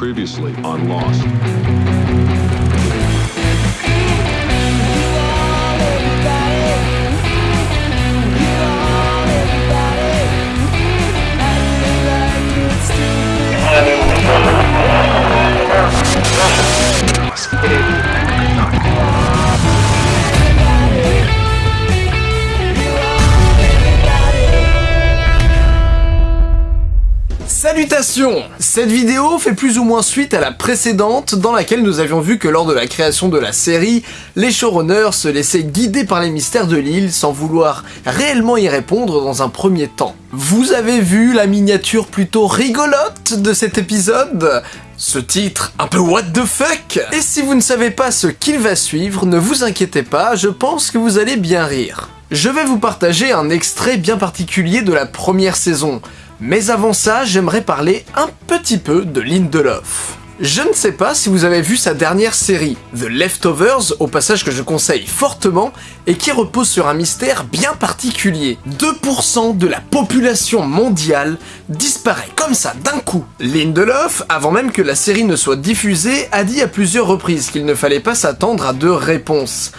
Previously on Lost. Cette vidéo fait plus ou moins suite à la précédente dans laquelle nous avions vu que lors de la création de la série, les showrunners se laissaient guider par les mystères de l'île sans vouloir réellement y répondre dans un premier temps. Vous avez vu la miniature plutôt rigolote de cet épisode? Ce titre, un peu what the fuck? Et si vous ne savez pas ce qu'il va suivre, ne vous inquiétez pas, je pense que vous allez bien rire. Je vais vous partager un extrait bien particulier de la première saison, mais avant ça, j'aimerais parler un petit peu de Lindelof. Je ne sais pas si vous avez vu sa dernière série, The Leftovers, au passage que je conseille fortement, et qui repose sur un mystère bien particulier. 2% de la population mondiale disparaît comme ça d'un coup. Lindelof, avant même que la série ne soit diffusée, a dit à plusieurs reprises qu'il ne fallait pas s'attendre à deux réponses.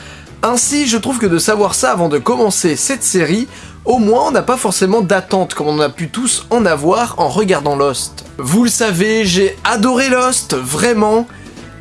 Ainsi, je trouve que de savoir ça avant de commencer cette série, au moins on n'a pas forcément d'attente comme on a pu tous en avoir en regardant Lost. Vous le savez, j'ai adoré Lost, vraiment,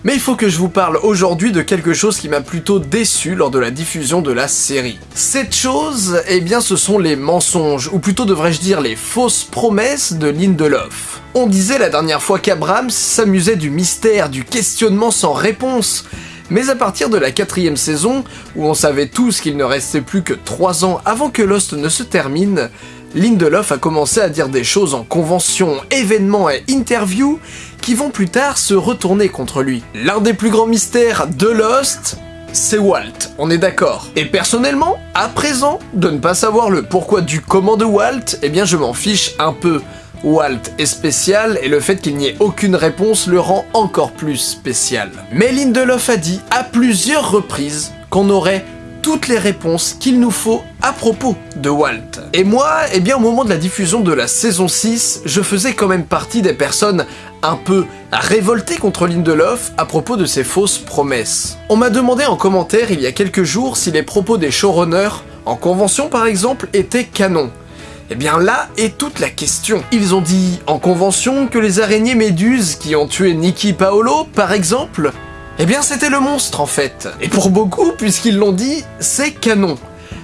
mais il faut que je vous parle aujourd'hui de quelque chose qui m'a plutôt déçu lors de la diffusion de la série. Cette chose, eh bien ce sont les mensonges, ou plutôt devrais-je dire les fausses promesses de Lindelof. On disait la dernière fois qu'Abrams s'amusait du mystère, du questionnement sans réponse, mais à partir de la quatrième saison, où on savait tous qu'il ne restait plus que 3 ans avant que Lost ne se termine, Lindelof a commencé à dire des choses en convention, événements et interviews qui vont plus tard se retourner contre lui. L'un des plus grands mystères de Lost, c'est Walt, on est d'accord. Et personnellement, à présent, de ne pas savoir le pourquoi du comment de Walt, eh bien je m'en fiche un peu. Walt est spécial et le fait qu'il n'y ait aucune réponse le rend encore plus spécial. Mais Lindelof a dit à plusieurs reprises qu'on aurait toutes les réponses qu'il nous faut à propos de Walt. Et moi, eh bien au moment de la diffusion de la saison 6, je faisais quand même partie des personnes un peu révoltées contre Lindelof à propos de ses fausses promesses. On m'a demandé en commentaire il y a quelques jours si les propos des showrunners, en convention par exemple, étaient canons. Eh bien là est toute la question. Ils ont dit en convention que les araignées méduses qui ont tué Nicky Paolo, par exemple, eh bien c'était le monstre en fait. Et pour beaucoup, puisqu'ils l'ont dit, c'est canon.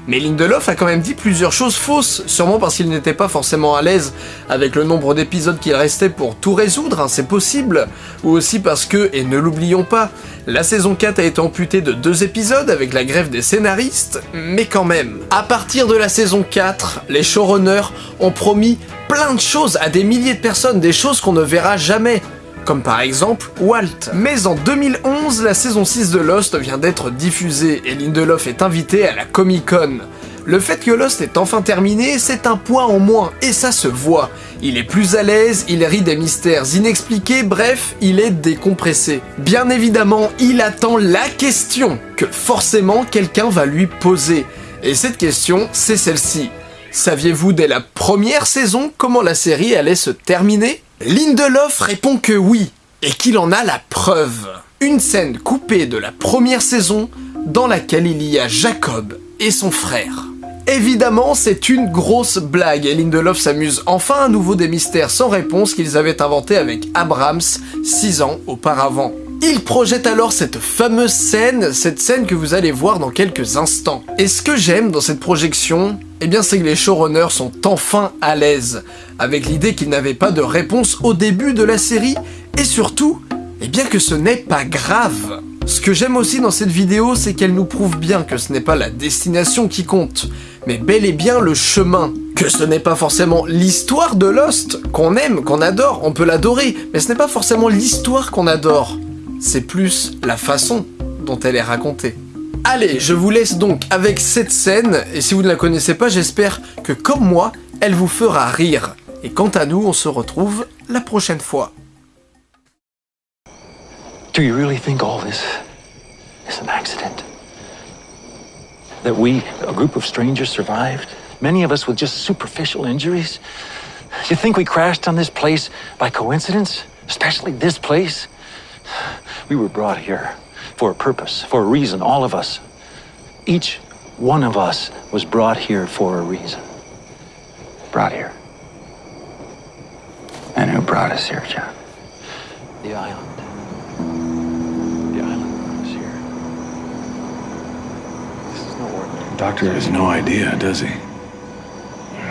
Mais Lindelof a quand même dit plusieurs choses fausses, sûrement parce qu'il n'était pas forcément à l'aise avec le nombre d'épisodes qu'il restait pour tout résoudre, hein, c'est possible, ou aussi parce que, et ne l'oublions pas, la saison 4 a été amputée de deux épisodes avec la grève des scénaristes, mais quand même. À partir de la saison 4, les showrunners ont promis plein de choses à des milliers de personnes, des choses qu'on ne verra jamais, comme par exemple Walt. Mais en 2011, la saison 6 de Lost vient d'être diffusée et Lindelof est invité à la Comic Con. Le fait que Lost est enfin terminé, c'est un point en moins, et ça se voit. Il est plus à l'aise, il rit des mystères inexpliqués, bref, il est décompressé. Bien évidemment, il attend la question que forcément quelqu'un va lui poser. Et cette question, c'est celle-ci. Saviez-vous dès la première saison comment la série allait se terminer? Lindelof répond que oui, et qu'il en a la preuve. Une scène coupée de la première saison dans laquelle il y a Jacob et son frère. Évidemment, c'est une grosse blague et Lindelof s'amuse enfin à nouveau des mystères sans réponse qu'ils avaient inventés avec Abrams 6 ans auparavant. Il projette alors cette fameuse scène, cette scène que vous allez voir dans quelques instants. Et ce que j'aime dans cette projection, eh bien c'est que les showrunners sont enfin à l'aise, avec l'idée qu'ils n'avaient pas de réponse au début de la série, et surtout, eh bien que ce n'est pas grave. Ce que j'aime aussi dans cette vidéo, c'est qu'elle nous prouve bien que ce n'est pas la destination qui compte, mais bel et bien le chemin. Que ce n'est pas forcément l'histoire de Lost, qu'on aime, qu'on adore, on peut l'adorer, mais ce n'est pas forcément l'histoire qu'on adore c'est plus la façon dont elle est racontée. Allez, je vous laisse donc avec cette scène, et si vous ne la connaissez pas, j'espère que comme moi, elle vous fera rire. Et quant à nous, on se retrouve la prochaine fois. Do you really think all this is an accident? That we, a group of strangers, survived? Many of us with just superficial injuries? You think we crashed on this place by coincidence? especially this place? We were brought here for a purpose, for a reason, all of us. Each one of us was brought here for a reason. Brought here. And who brought us here, John? The island. The island brought us here. This is no ordinary. Doctor has no idea, does he?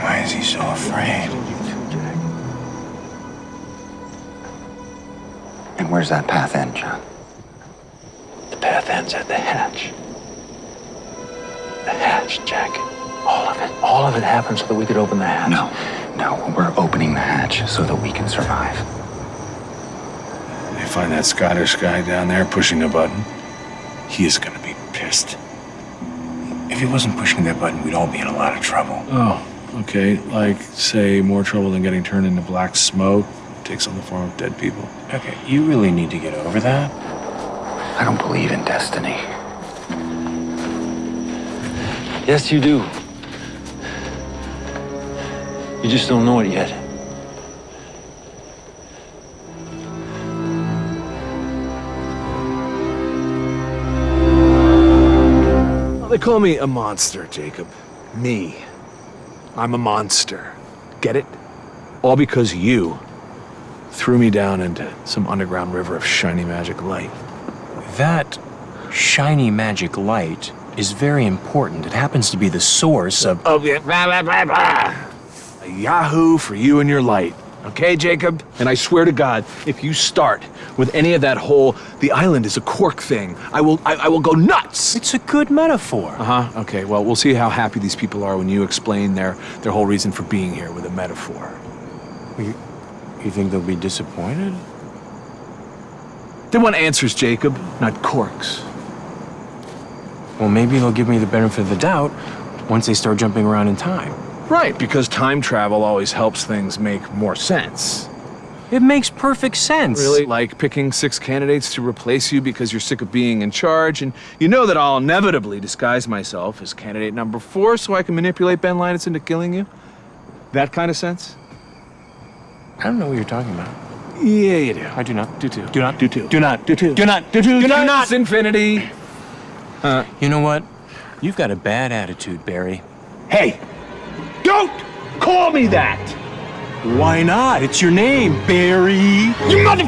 Why is he so afraid? Where's that path end, John? The path ends at the hatch. The hatch, Jack. All of it. All of it happened so that we could open the hatch. No, no, we're opening the hatch so that we can survive. They find that Scottish guy down there pushing a button. He is gonna be pissed. If he wasn't pushing that button, we'd all be in a lot of trouble. Oh, okay. Like, say, more trouble than getting turned into black smoke. Takes on the form of dead people. Okay, you really need to get over that. I don't believe in destiny. Yes, you do. You just don't know it yet. They call me a monster, Jacob. Me. I'm a monster. Get it? All because you threw me down into some underground river of shiny magic light. That shiny magic light is very important. It happens to be the source of. Oh, yeah. Blah, blah, blah, blah. A yahoo for you and your light. Okay, Jacob? And I swear to God, if you start with any of that whole the island is a cork thing, I will I, I will go nuts. It's a good metaphor. Uh-huh. Okay, well, we'll see how happy these people are when you explain their their whole reason for being here with a metaphor. You, you think they'll be disappointed? They want answers, Jacob, not corks. Well, maybe they'll give me the benefit of the doubt once they start jumping around in time. Right, because time travel always helps things make more sense. It makes perfect sense. Really? Like picking six candidates to replace you because you're sick of being in charge, and you know that I'll inevitably disguise myself as candidate number four so I can manipulate Ben Linus into killing you? That kind of sense? I don't know what you're talking about. Yeah, you do. I do not. Do too. Do not. Do too. Do not. Do too. Do not. Do too. Do, not. not. infinity. Uh, you know what? You've got a bad attitude, Barry. Hey, don't call me that. Why not? It's your name, Barry. You mother.